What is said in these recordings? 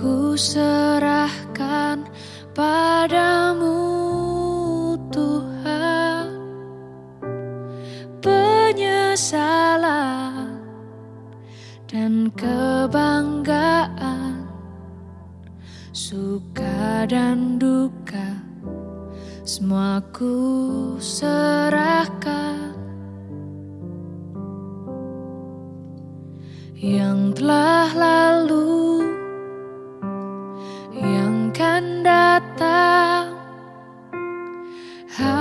Ku serahkan padamu Tuhan. Penyesalan dan kebanggaan Suka dan duka Semua ku serahkan. Yang telah lalu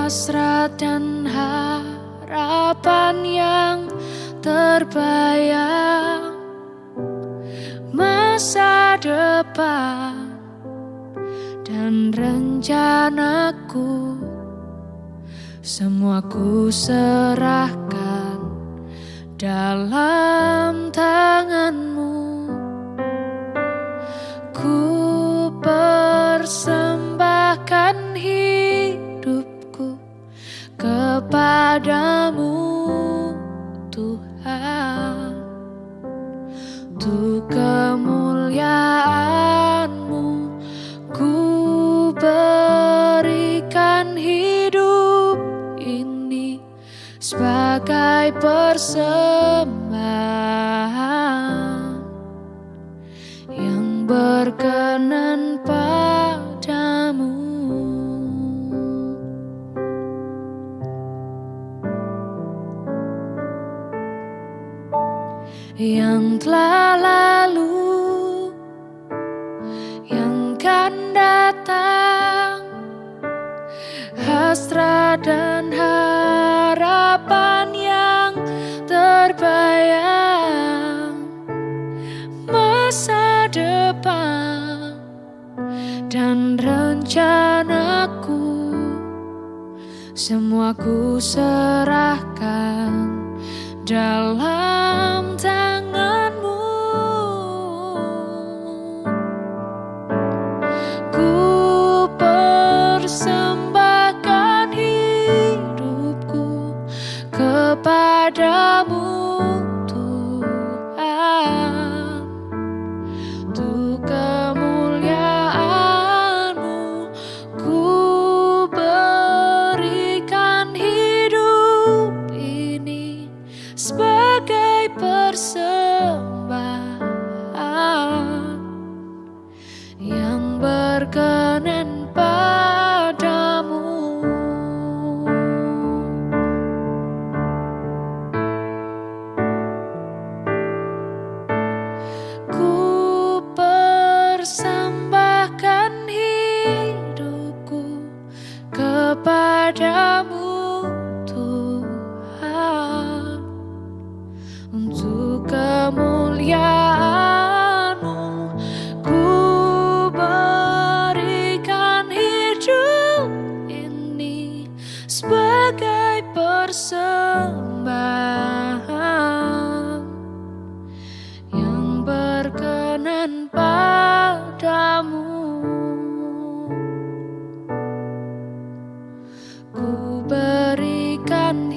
Hasrat dan harapan yang terbayang. Masa depan dan rencanaku Semua ku serahkan dalam tanganmu kepadamu Tuhan. Untuk kemuliaanmu ku berikan hidup ini sebagai persembahan yang berkenan yang telah lalu yang kan datang. Hasrat dan harapan yang terbayang masa depan dan rencanaku semua ku serahkan dalam tanganmu. Ku persembahkan hidupku kepadamu persembahan yang berkenan forgotten